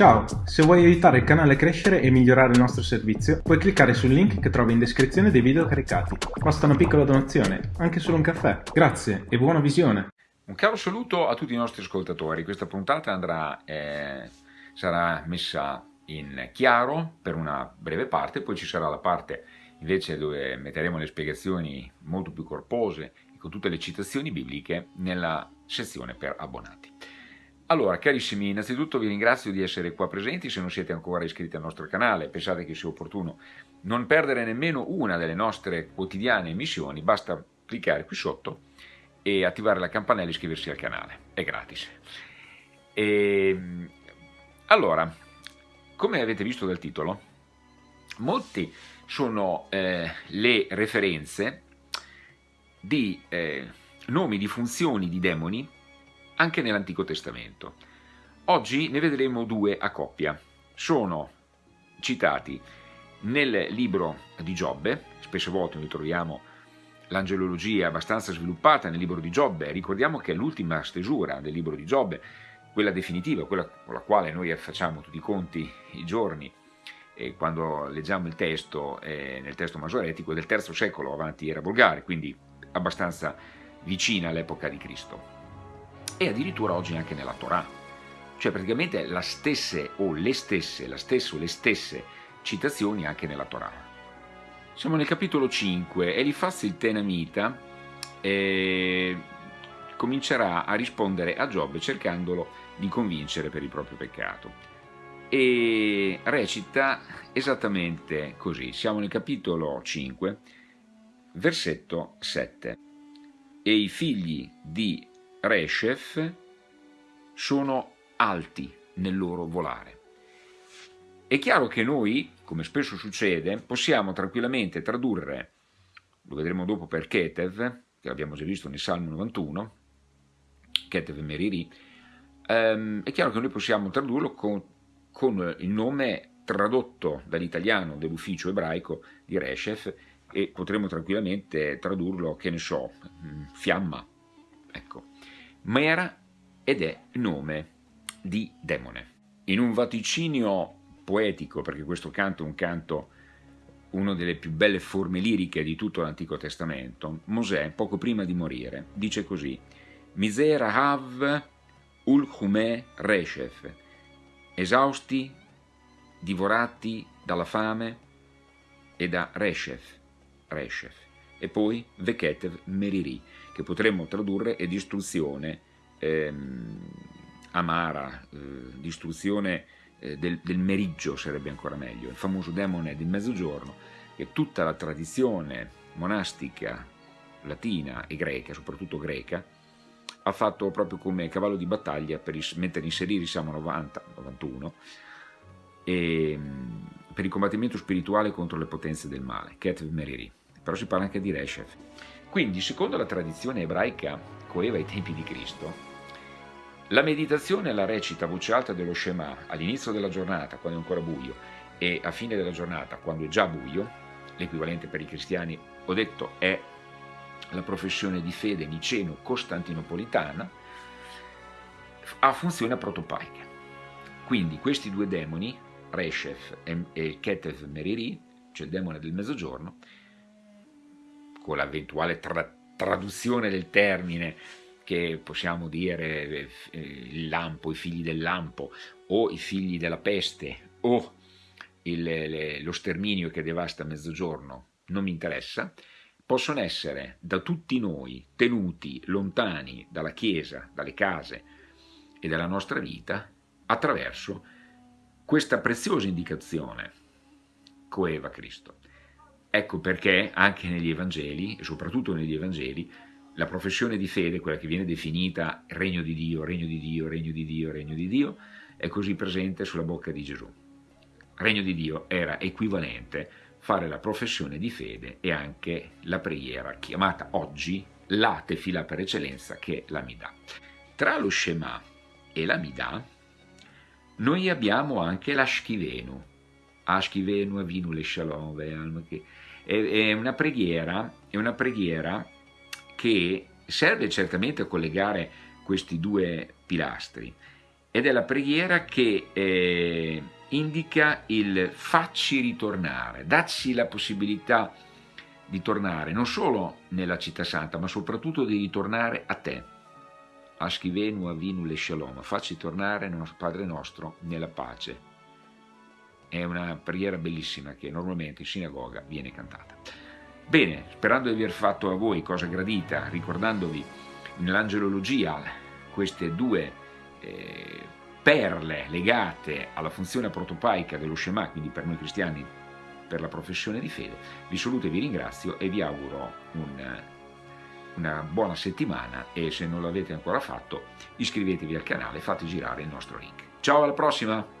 Ciao, se vuoi aiutare il canale a crescere e migliorare il nostro servizio, puoi cliccare sul link che trovi in descrizione dei video caricati. Basta una piccola donazione, anche solo un caffè. Grazie e buona visione! Un caro saluto a tutti i nostri ascoltatori. Questa puntata andrà, eh, sarà messa in chiaro per una breve parte, poi ci sarà la parte invece dove metteremo le spiegazioni molto più corpose e con tutte le citazioni bibliche nella sezione per abbonati. Allora, carissimi, innanzitutto vi ringrazio di essere qua presenti, se non siete ancora iscritti al nostro canale, pensate che sia opportuno non perdere nemmeno una delle nostre quotidiane emissioni, basta cliccare qui sotto e attivare la campanella e iscriversi al canale, è gratis. E, ehm, allora, come avete visto dal titolo, molti sono eh, le referenze di eh, nomi di funzioni di demoni anche nell'Antico Testamento. Oggi ne vedremo due a coppia. Sono citati nel libro di Giobbe, spesse volte noi troviamo l'angelologia abbastanza sviluppata nel libro di Giobbe, ricordiamo che è l'ultima stesura del libro di Giobbe, quella definitiva, quella con la quale noi facciamo tutti i conti i giorni, e quando leggiamo il testo, eh, nel testo masoretico, del III secolo avanti era volgare, quindi abbastanza vicina all'epoca di Cristo e addirittura oggi anche nella Torah. Cioè praticamente la stesse o le stesse, la stessa o le stesse citazioni anche nella Torah. Siamo nel capitolo 5, Elifaz il Tenamita eh, comincerà a rispondere a Giobbe cercandolo di convincere per il proprio peccato. E recita esattamente così, siamo nel capitolo 5, versetto 7. E i figli di Reshef sono alti nel loro volare. È chiaro che noi, come spesso succede, possiamo tranquillamente tradurre, lo vedremo dopo per Ketev, che abbiamo già visto nel Salmo 91, Ketev Meriri, ehm, è chiaro che noi possiamo tradurlo con, con il nome tradotto dall'italiano dell'ufficio ebraico di Reshef e potremmo tranquillamente tradurlo, che ne so, mm, fiamma, ma era ed è nome di demone. In un vaticinio poetico, perché questo canto è un canto, una delle più belle forme liriche di tutto l'Antico Testamento, Mosè, poco prima di morire, dice così Misera hav ul hume reshef, esausti, divorati dalla fame e da reshef, reshef e poi Veketev Meriri, che potremmo tradurre è distruzione ehm, amara, eh, distruzione eh, del, del, meriggio sarebbe ancora meglio, il famoso demone del mezzogiorno, che tutta la tradizione monastica latina e greca, soprattutto greca, ha fatto proprio come cavallo di battaglia per mettere inserire Salmo 90, 91 e, per il combattimento spirituale contro le potenze del male, Ketv Meriri però si parla anche di Reshef. Quindi, secondo la tradizione ebraica coeva ai tempi di Cristo, la meditazione e la recita a voce alta dello Shema all'inizio della giornata, quando è ancora buio, e a fine della giornata, quando è già buio, l'equivalente per i cristiani, ho detto, è la professione di fede niceno-costantinopolitana, ha funzione protopaica. Quindi questi due demoni, Reshef e Ketev Meriri, cioè il demone del mezzogiorno, con l'eventuale tra traduzione del termine che possiamo dire eh, il lampo, i figli del lampo o i figli della peste o il, le, lo sterminio che devasta mezzogiorno, non mi interessa, possono essere da tutti noi tenuti lontani dalla Chiesa, dalle case e dalla nostra vita attraverso questa preziosa indicazione coeva Cristo. Ecco perché anche negli Evangeli, e soprattutto negli Evangeli, la professione di fede, quella che viene definita regno di Dio, regno di Dio, regno di Dio, regno di Dio, è così presente sulla bocca di Gesù. Regno di Dio era equivalente fare la professione di fede e anche la preghiera, chiamata oggi la tefila per eccellenza, che è l'Amidà. Tra lo Shema e l'Amidà noi abbiamo anche l'Ashkivenu, Ashkivenu Avinu le Shalom, che è una preghiera, è una preghiera che serve certamente a collegare questi due pilastri ed è la preghiera che eh, indica il facci ritornare, dacci la possibilità di tornare non solo nella città santa, ma soprattutto di ritornare a te. Aschivenu avinu le shalom, facci tornare Padre nostro nella pace. È una preghiera bellissima che normalmente in sinagoga viene cantata. Bene, sperando di aver fatto a voi cosa gradita, ricordandovi nell'angelologia queste due eh, perle legate alla funzione protopaica dello Shema, quindi per noi cristiani per la professione di fede, vi saluto e vi ringrazio e vi auguro un, una buona settimana e se non l'avete ancora fatto iscrivetevi al canale e fate girare il nostro link. Ciao alla prossima!